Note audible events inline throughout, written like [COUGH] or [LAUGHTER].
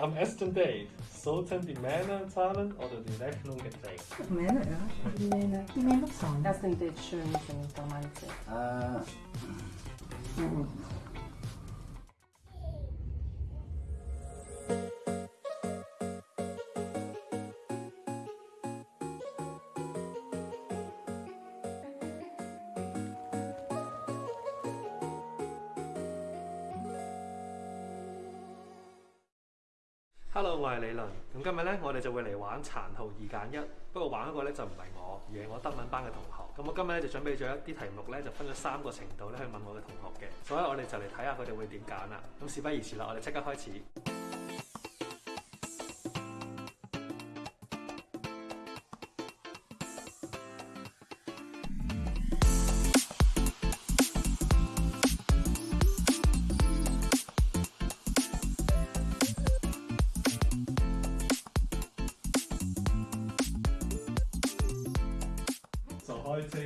Am ersten Date sollten die Männer zahlen oder die Rechnung getragen? Männer, ja. Die Männer. Die Männer zahlen. Das sind die schön sind Romantik. Äh, Hello，我係李倫。咁今日咧，我哋就會嚟玩殘酷二揀一。不過玩嗰個咧就唔係我，而係我德文班嘅同學。咁我今日咧就準備咗一啲題目咧，就分咗三個程度咧去問我嘅同學嘅。所以我哋就嚟睇下佢哋會點揀啦。咁事不宜遲啦，我哋即刻開始。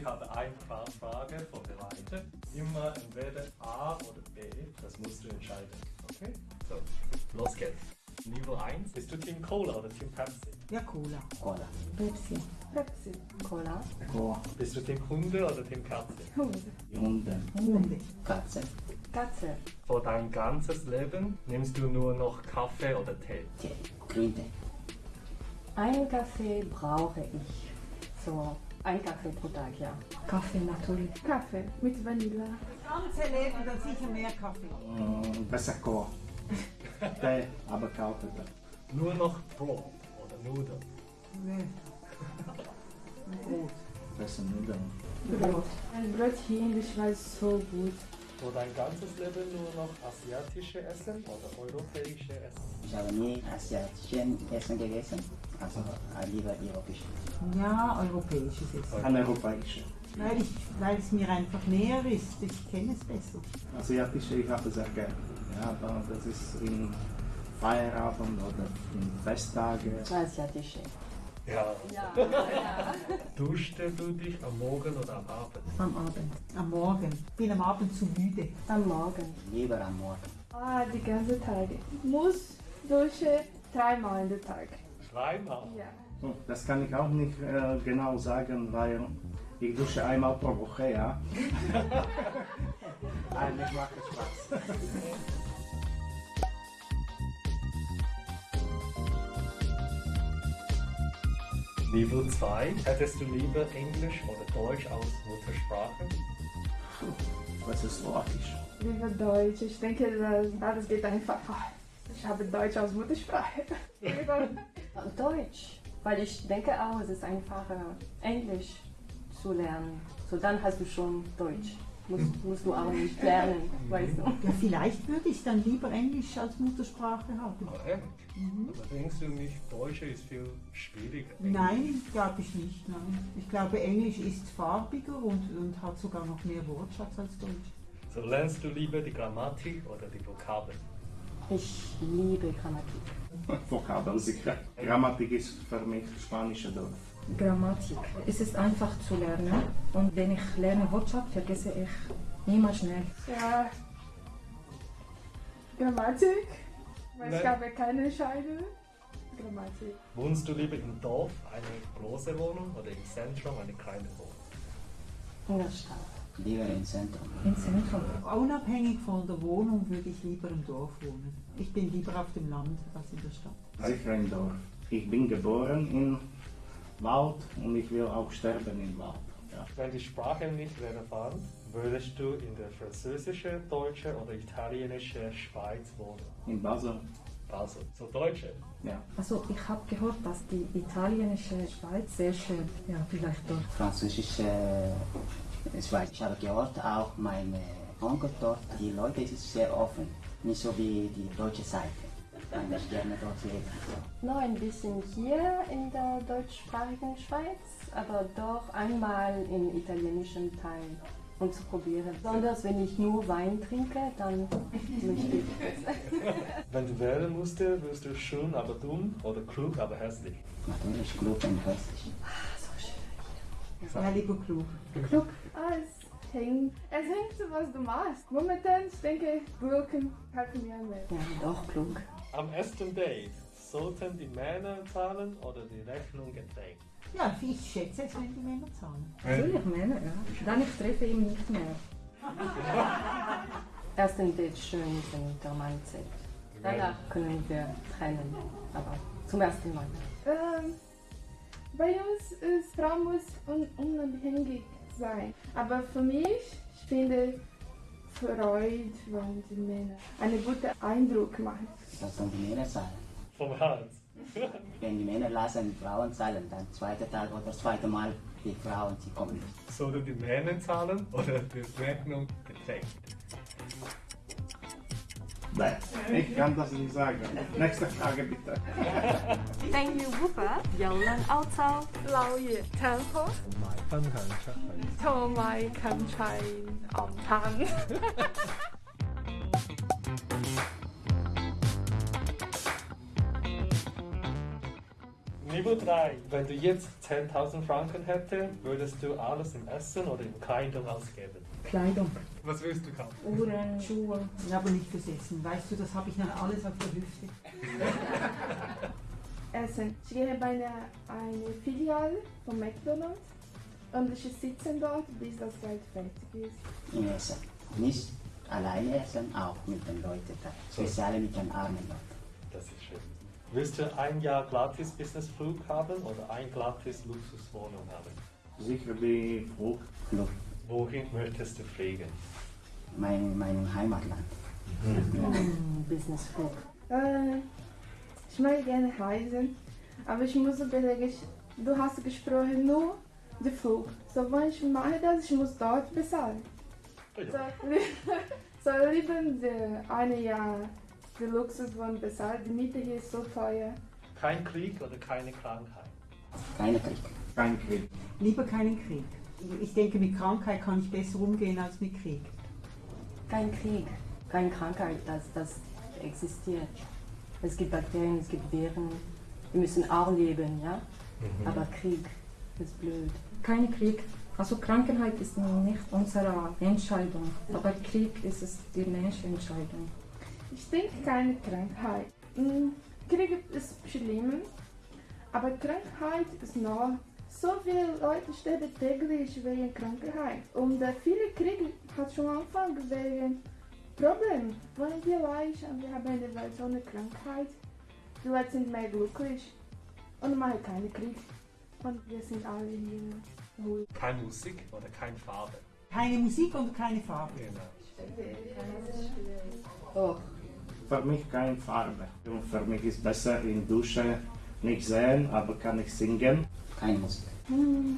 ich habe eine Frage von der Leiter. Immer entweder A oder B. Das musst du entscheiden. Okay? So, los geht's. Niveau 1. Bist du Team Cola oder Team Pepsi? Ja, Cola. Cola. Pepsi. Pepsi. Cola. Cola. Bist du Team Hunde oder Team Katze? Hunde. Hunde. Hunde. Katze. Katze. Für dein ganzes Leben nimmst du nur noch Kaffee oder Tee? Tee. Grüntee. Einen Kaffee brauche ich. So, ein Kaffee pro Tag, ja. Kaffee natürlich. Kaffee mit Vanille. Ganze Leben dann sicher mehr Kaffee. Mm, besser Cola. Tee, aber Tee. Nur noch Brot oder Nudeln? Nee. Brot. Besser Nudeln. Brot. Ein Brot hier in der Schweiz so gut. Für dein ganzes Leben nur noch asiatische Essen oder europäische Essen? Ich habe nie asiatischen Essen gegessen, also äh, lieber europäisch. Ja, europäisches Essen. Ein europäischer. Weil, ich, weil es mir einfach näher ist. Ich kenne es besser. Asiatische, ich habe sehr gerne. Ja, aber das ist im Feierabend oder in Festtage. Asiatische. Ja. Ja, ja. [LAUGHS] Duschst du dich am Morgen oder am Abend? Am Abend. Am Morgen. Bin am Abend zu müde. Am Morgen. Lieber am Morgen. Ah, die ganze Tag. Muss dusche dreimal in der Tag. Dreimal. Ja. Oh, Das kann ich auch nicht äh, genau sagen, weil ich dusche einmal pro Woche, ja. [LAUGHS] Eigentlich macht es Spaß. Niveau 2. Hättest du lieber Englisch oder Deutsch als Muttersprache? Was ist Slowakisch? Lieber Deutsch. Ich denke, das, das geht einfach. Ich habe Deutsch als Muttersprache. [LAUGHS] Deutsch. Weil ich denke auch, es ist einfacher, Englisch zu lernen. So, dann hast du schon Deutsch. Musst, musst du auch nicht lernen, weißt du. Ja, vielleicht würde ich dann lieber Englisch als Muttersprache haben. Oh, echt? Aber denkst du nicht, Deutsch ist viel schwieriger? Nein, glaube ich nicht. Nein. Ich glaube, Englisch ist farbiger und, und hat sogar noch mehr Wortschatz als Deutsch. So lernst du lieber die Grammatik oder die Vokabeln? Ich liebe Grammatik. Vokabeln sicher. Grammatik ist für mich spanische Dorf. Grammatik. Es ist einfach zu lernen und wenn ich lerne Wortschatz, vergesse ich niemals schnell. ja. Grammatik. Weil ich habe keine Scheide. Grammatik. Wohnst du lieber im Dorf, eine große Wohnung oder im Zentrum, eine kleine Wohnung? In der Stadt. Lieber im Zentrum. Im Zentrum. Unabhängig von der Wohnung würde ich lieber im Dorf wohnen. Ich bin lieber auf dem Land als in der Stadt. Sicher im Dorf. Ich bin geboren im Wald und ich will auch sterben im Wald. Ja. Wenn die Sprache nicht relevant, würdest du in der französischen, deutschen oder italienischen Schweiz wohnen? In Basel. Also, so Deutsche. Ja. Also ich habe gehört, dass die italienische Schweiz sehr schön, ja vielleicht dort. Französische Schweiz. Ich habe gehört, auch meine Onkel dort, die Leute sind sehr offen. Nicht so wie die deutsche Seite. Kann ich gerne dort leben. Noch ein bisschen hier in der deutschsprachigen Schweiz, aber doch einmal im italienischen Teil, um zu probieren. Besonders wenn ich nur Wein trinke, dann möchte ich das. Wenn du wählen musstest, wirst du schön, aber dumm oder klug, aber hässlich. Natürlich klug und hässlich. Ja, lieber klug. Klug. Ah, es hängt. Es hängt was du machst. Momentan, ich denke, Gurken helfen mir mehr. Ja, doch klug. Am ersten Date sollten die Männer zahlen oder die Rechnung getränkt? Ja, ich schätze es, wenn die Männer zahlen. Natürlich Männer, ja. Dann ich treffe ihn nicht mehr. [LAUGHS] Erst ein Date schön, wenn der zählt. Danach können wir trennen, aber zum ersten Mal. Ähm, bei uns ist Frau muss un unabhängig sein. Aber für mich, ich finde Freud, wenn die Männer einen guten Eindruck machen. Das sollen die Männer zahlen. Vom Hals. [LAUGHS] Wenn die Männer lassen Frauen zahlen, dann zweite Tag oder das zweite Mal die Frauen, sie kommen nicht. Sollten die Männer zahlen oder die Rechnung getränkt? Thank you, kann das nicht sagen. Nächste Frage bitte. Thank you, Bupa. Yolan Lao Ye To my country on time. [LAUGHS] Niveau 3. Wenn du jetzt 10.000 Franken hättest, würdest du alles im Essen oder in Kleidung ausgeben? Kleidung, Was willst du kaufen? Uhren, Schuhe. Aber nicht fürs Essen. Weißt du, das habe ich noch alles auf der Hüfte. [LAUGHS] Essen. Ich gehe bei einer eine Filiale von McDonald's und ich sitze dort, bis das Geld fertig ist. Im Essen. Nicht alleine essen, auch mit den Leuten da. Speziell mit den armen Leuten. Das ist schön. Willst du ein Jahr gratis Businessflug haben oder ein gratis Luxuswohnung haben? Sicher die Frucht. Flug. Wohin möchtest du fliegen? Mein, mein Heimatland. Mm, Businessflug. Äh, ich mag gerne reisen, aber ich muss überlegen, du hast gesprochen nur den Flug. So, wenn ich mache das, ich muss dort bezahlen. So, [LAUGHS] so lieber die eine Jahr die Luxuswohnung bezahlen. Die Miete hier ist so teuer. Kein Krieg oder keine Krankheit? Keine Krieg. Kein Krieg. Lieber keinen Krieg. Ich denke, mit Krankheit kann ich besser umgehen als mit Krieg. Kein Krieg, keine Krankheit, das, das existiert. Es gibt Bakterien, es gibt Viren. Wir müssen auch leben, ja? Aber Krieg ist blöd. Kein Krieg. Also Krankheit ist nicht unsere Entscheidung, aber Krieg ist es die Menschentscheidung. Ich denke keine Krankheit. Mm, Krieg ist schlimm, aber Krankheit ist noch. So viele Leute sterben täglich wegen Krankheit. Und äh, viele Kriege hat schon angefangen wegen Problemen. Wenn wir leicht und wir haben eine Welt ohne Krankheit, die Leute sind mehr glücklich und machen keine Krieg. Und wir sind alle hier ruhig. Keine Musik oder keine Farbe? Keine Musik und keine Farbe. Genau. Oh, Für mich keine Farbe. Und für mich ist besser in Dusche nicht sehen, aber kann ich singen. Keine Musik. Hm,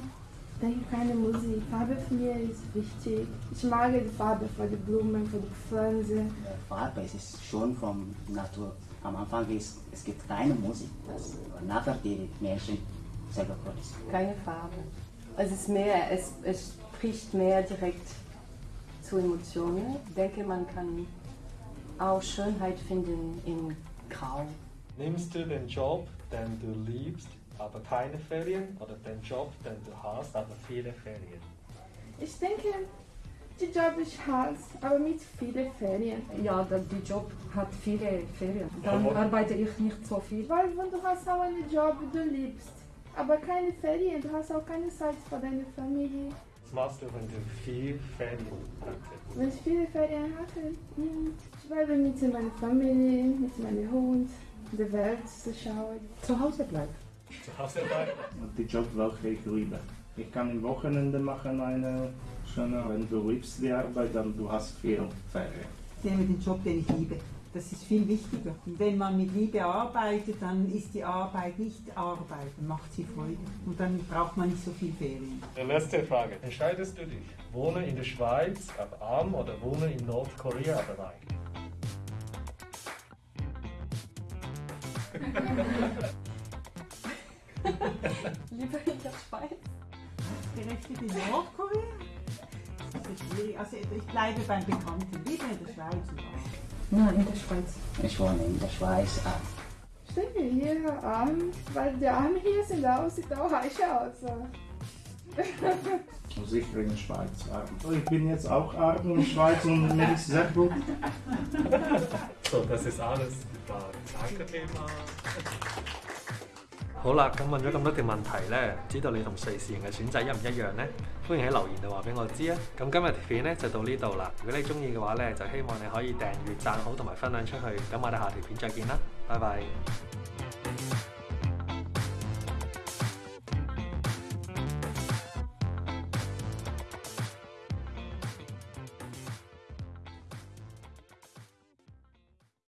ich denke keine Musik. Farbe für mich ist wichtig. Ich mag die Farbe für die Blumen, für die Pflanzen. Farbe, es ist schon von Natur. Am Anfang ist es gibt keine Musik. Das, nachher die Menschen selber produzieren. keine Farbe. Es ist mehr, es, es spricht mehr direkt zu Emotionen. Ich denke, man kann auch Schönheit finden in Grau. Nimmst du den Job, den du liebst, aber keine Ferien oder den Job, den du hast, aber viele Ferien? Ich denke, die Job ich hasse, aber mit vielen Ferien. Ja, der die Job hat viele Ferien. Dann Aber- arbeite ich nicht so viel. Weil wenn du hast auch einen Job, du liebst, aber keine Ferien, du hast auch keine Zeit für deine Familie. Was machst du, wenn du viel Ferien hast? Wenn ich viele Ferien hatte, hm, ich bleibe mit meiner Familie, mit meinem Hund, der Welt zu schauen. Zu Hause bleiben. Zu Hause bleiben? Und die Job, welche ich liebe. Ich kann im Wochenende machen eine schöne, wenn du liebst die Arbeit, dann du hast viel Ferien. Ich nehme den Job, den ich liebe. Das ist viel wichtiger. Und wenn man mit Liebe arbeitet, dann ist die Arbeit nicht Arbeit, dann macht sie Freude. Und dann braucht man nicht so viel Ferien. Die letzte Frage. Entscheidest du dich, wohne in der Schweiz, aber arm oder wohne in Nordkorea, aber reich? [LAUGHS] Lieber in der Schweiz. Gerechnet in Nordkorea? Das ist schwierig. Also ich bleibe beim Bekannten, lieber in der Schweiz. Nein, in der Schweiz. Ich wohne in der Schweiz. Ah, Ich denke hier arm, weil die Arme hier sind auch, sieht auch heiß aus. Und sicher in der Schweiz arm. Ich bin jetzt auch arm in der Schweiz und mir ist sehr gut. So, das ist alles. Danke vielmals。好啦，咁問咗咁多條問題呢，唔知道你同瑞士人嘅選擇一唔一樣呢？歡迎喺留言度話俾我知啊！咁今日條片呢就到呢度啦。如果你中意嘅話呢，就希望你可以訂閱、讚好同埋分享出去。咁我哋下條片再見啦，拜拜。